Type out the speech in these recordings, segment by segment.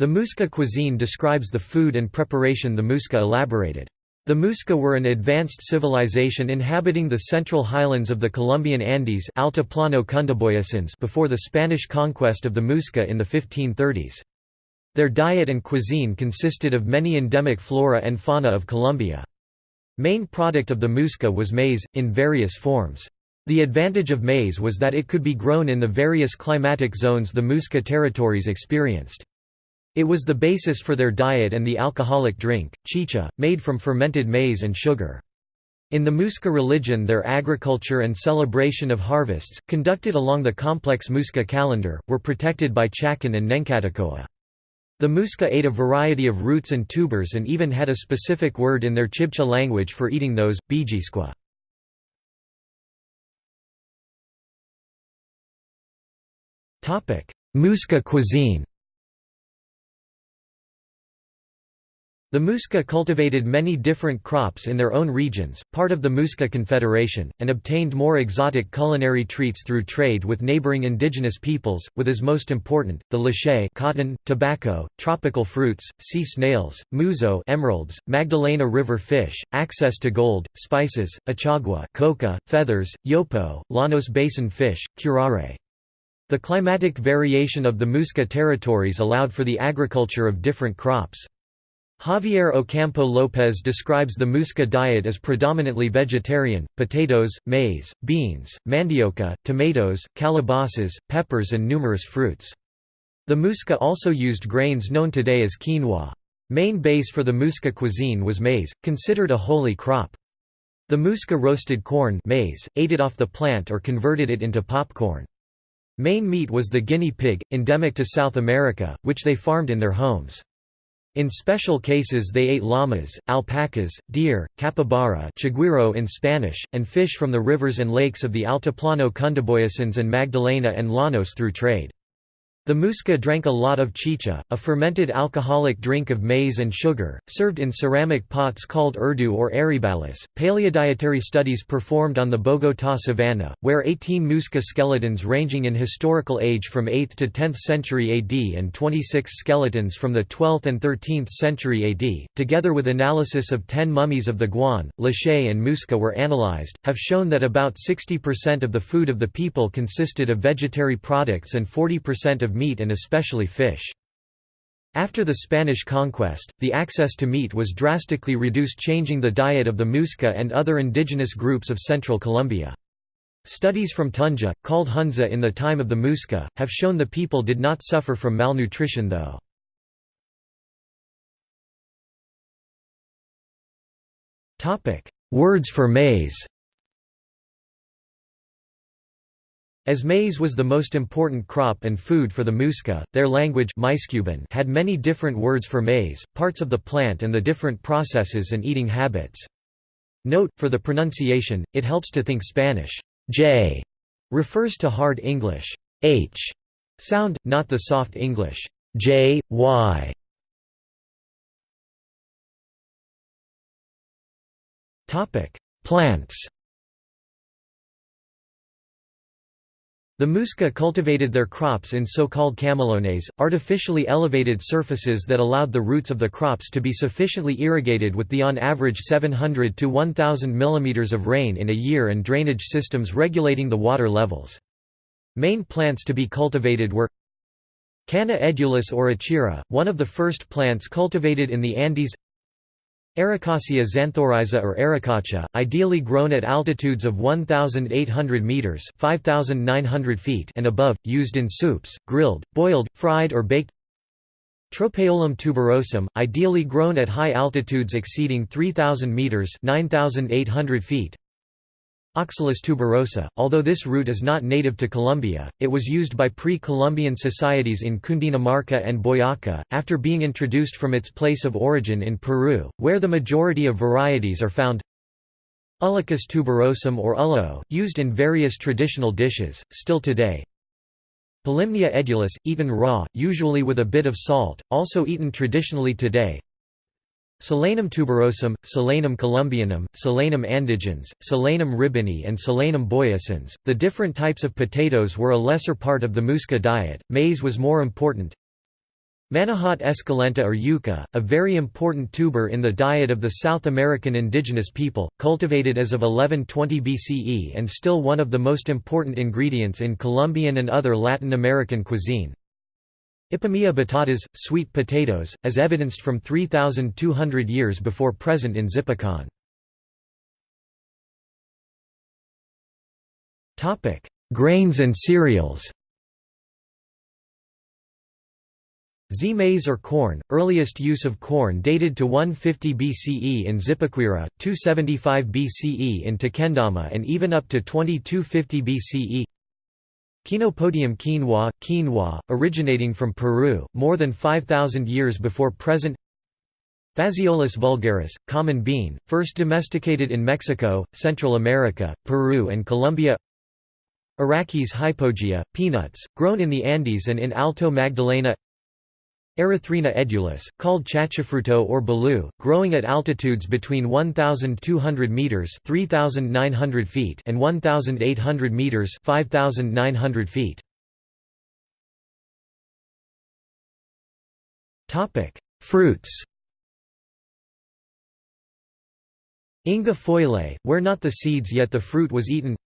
The Muisca cuisine describes the food and preparation the Muisca elaborated. The Muisca were an advanced civilization inhabiting the central highlands of the Colombian Andes Altiplano before the Spanish conquest of the Muisca in the 1530s. Their diet and cuisine consisted of many endemic flora and fauna of Colombia. Main product of the Muisca was maize, in various forms. The advantage of maize was that it could be grown in the various climatic zones the Muisca territories experienced. It was the basis for their diet and the alcoholic drink, chicha, made from fermented maize and sugar. In the Muisca religion their agriculture and celebration of harvests, conducted along the complex Muisca calendar, were protected by Chacan and Nencatacoa. The Muisca ate a variety of roots and tubers and even had a specific word in their Chibcha language for eating those, bijisqua. Muisca cuisine The Muisca cultivated many different crops in their own regions, part of the Muisca Confederation, and obtained more exotic culinary treats through trade with neighboring indigenous peoples, with as most important, the Lache cotton, tobacco, tropical fruits, sea snails, muzo emeralds, Magdalena River fish, access to gold, spices, achagua coca, feathers, yopo, Llanos Basin fish, curare. The climatic variation of the Muisca territories allowed for the agriculture of different crops. Javier Ocampo Lopez describes the Muisca diet as predominantly vegetarian, potatoes, maize, beans, mandioca, tomatoes, calabasas, peppers and numerous fruits. The Muisca also used grains known today as quinoa. Main base for the Muisca cuisine was maize, considered a holy crop. The Muisca roasted corn maize, ate it off the plant or converted it into popcorn. Main meat was the guinea pig, endemic to South America, which they farmed in their homes. In special cases they ate llamas, alpacas, deer, capybara chigüiro in Spanish, and fish from the rivers and lakes of the Altiplano Cundiboyacense and Magdalena and Llanos through trade. The Muisca drank a lot of chicha, a fermented alcoholic drink of maize and sugar, served in ceramic pots called urdu or aribalas. Paleodietary studies performed on the Bogotá savanna, where 18 Muisca skeletons ranging in historical age from 8th to 10th century AD and 26 skeletons from the 12th and 13th century AD, together with analysis of 10 mummies of the Guan, Lache and Muisca were analyzed, have shown that about 60% of the food of the people consisted of vegetary products and 40% of of meat and especially fish. After the Spanish conquest, the access to meat was drastically reduced changing the diet of the Muisca and other indigenous groups of central Colombia. Studies from Tunja, called Hunza in the time of the Muisca, have shown the people did not suffer from malnutrition though. Words for maize As maize was the most important crop and food for the Muisca, their language had many different words for maize, parts of the plant and the different processes and eating habits. Note, for the pronunciation, it helps to think Spanish j refers to hard English h sound, not the soft English j, y. Plants The Muisca cultivated their crops in so-called camelones, artificially elevated surfaces that allowed the roots of the crops to be sufficiently irrigated with the on average 700 to 1000 mm of rain in a year and drainage systems regulating the water levels. Main plants to be cultivated were Canna edulis or achira, one of the first plants cultivated in the Andes Arracacia xanthorrhiza or arracacha, ideally grown at altitudes of 1,800 meters (5,900 feet) and above, used in soups, grilled, boiled, fried or baked. Tropaeolum tuberosum, ideally grown at high altitudes exceeding 3,000 meters (9,800 feet). Oxalis tuberosa, although this root is not native to Colombia, it was used by pre-Columbian societies in Cundinamarca and Boyaca, after being introduced from its place of origin in Peru, where the majority of varieties are found. Ullucus tuberosum or ullo, used in various traditional dishes, still today. Polymnia edulis, eaten raw, usually with a bit of salt, also eaten traditionally today. Solanum tuberosum, Solanum columbianum, Solanum andigens, Solanum ribini, and Solanum boyacense. The different types of potatoes were a lesser part of the Muisca diet, maize was more important. Manihot esculenta or yucca, a very important tuber in the diet of the South American indigenous people, cultivated as of 1120 BCE and still one of the most important ingredients in Colombian and other Latin American cuisine. Ipomoea batatas, sweet potatoes, as evidenced from 3,200 years before present in Zipacon. Grains and cereals Zea mays or corn, earliest use of corn dated to 150 BCE in Zipaquira, 275 BCE in Tequendama and even up to 2250 BCE Chenopodium quinoa, quinoa, originating from Peru, more than 5,000 years before present. Phaseolus vulgaris, common bean, first domesticated in Mexico, Central America, Peru and Colombia. Arachis hypogaea, peanuts, grown in the Andes and in Alto Magdalena Erythrina edulis, called chachafruto or balu, growing at altitudes between 1,200 meters (3,900 feet) and 1,800 meters (5,900 feet). Topic: Fruits. Inga feuillei, where not the seeds yet the fruit was eaten.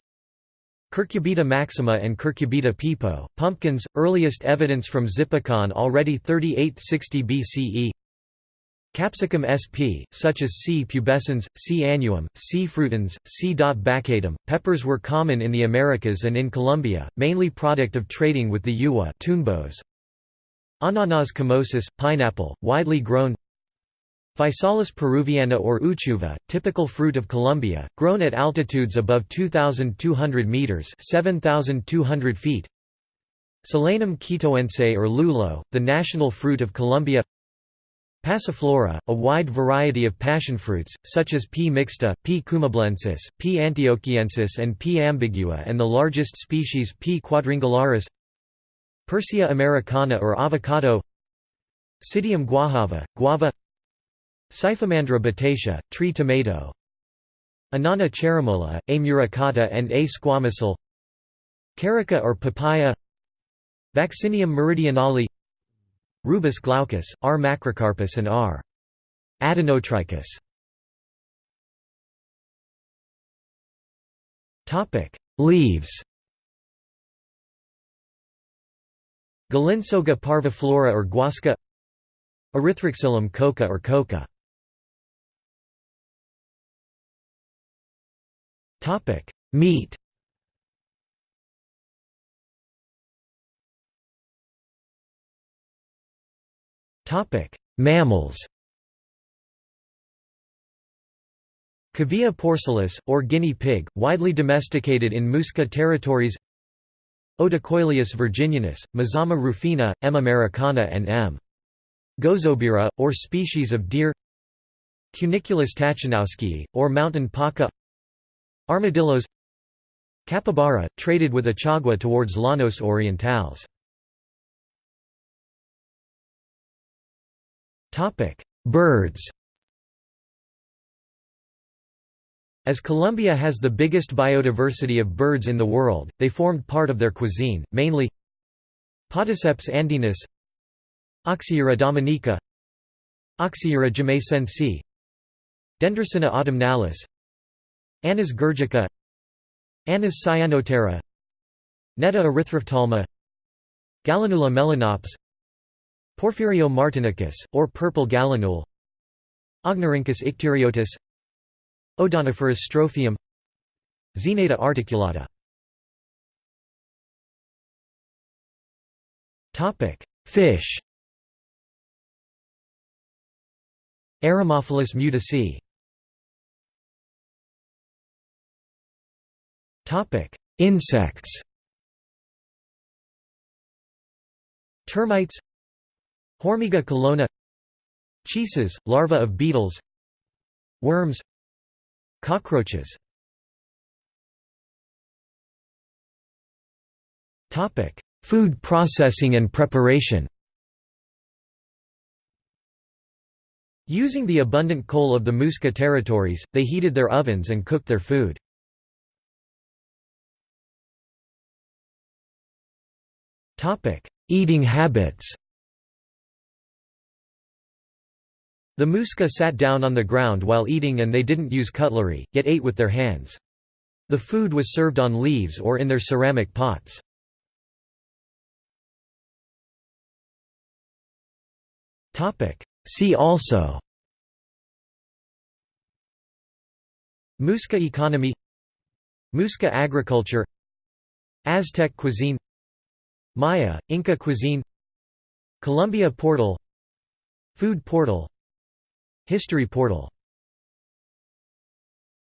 Cucurbita maxima and Cucurbita pepo, pumpkins, earliest evidence from Zipacon already 3860 BCE Capsicum sp, such as C. pubescens, C. annuum, C. frutans, C. baccatum. Peppers were common in the Americas and in Colombia, mainly product of trading with the Tunebos. Ananas comosus, pineapple, widely grown Physalis peruviana or uchuva, typical fruit of Colombia, grown at altitudes above 2,200 meters (7,200 feet). Solanum quitoense or lulo, the national fruit of Colombia. Passiflora, a wide variety of passionfruits, such as P. mixta, P. cumbalensis, P. antioquiensis and P. ambigua and the largest species P. quadrangularis Persea americana or avocado Psidium guajava, guava Cyphomandra betacea, tree tomato Annona cherimola, A. muricata and A. squamosal Carica or papaya Vaccinium meridionale Rubus glaucus, R. macrocarpus and R. adenotrichus Leaves Galinsoga parviflora or guasca Erythroxylum coca or coca Topic: Meat. Topic: Mammals. Cavia porcellus, or guinea pig, widely domesticated in Muisca territories Odocoileus virginianus, Mazama rufina, M. americana and M. gouazoubira, or species of deer Cuniculus taczanowskii, or mountain paca Armadillos Capybara, traded with Achagua towards Llanos Orientales. Birds As Colombia has the biggest biodiversity of birds in the world, they formed part of their cuisine, mainly Podiceps andinus Oxyura dominica Oxyura jamaicensis Dendrocygna autumnalis Anas georgica Anas cyanoptera Netta erythrophthalma Gallinula melanops Porphyrio martinicus, or purple gallinule Ognorhynchus icterotis Odontophorus strophium Xeneta articulata. Fish. Eremophilus mutisii Topic: Insects. Termites. Hormiga culona. Cheeses, larvae of beetles. Worms. Cockroaches. Topic: Food processing and preparation. Using the abundant coal of the Muisca territories, they heated their ovens and cooked their food. Eating habits. The Muisca sat down on the ground while eating and they didn't use cutlery, yet ate with their hands. The food was served on leaves or in their ceramic pots. See also. Muisca economy. Muisca agriculture. Aztec cuisine Maya, Inca cuisine Colombia portal Food portal History portal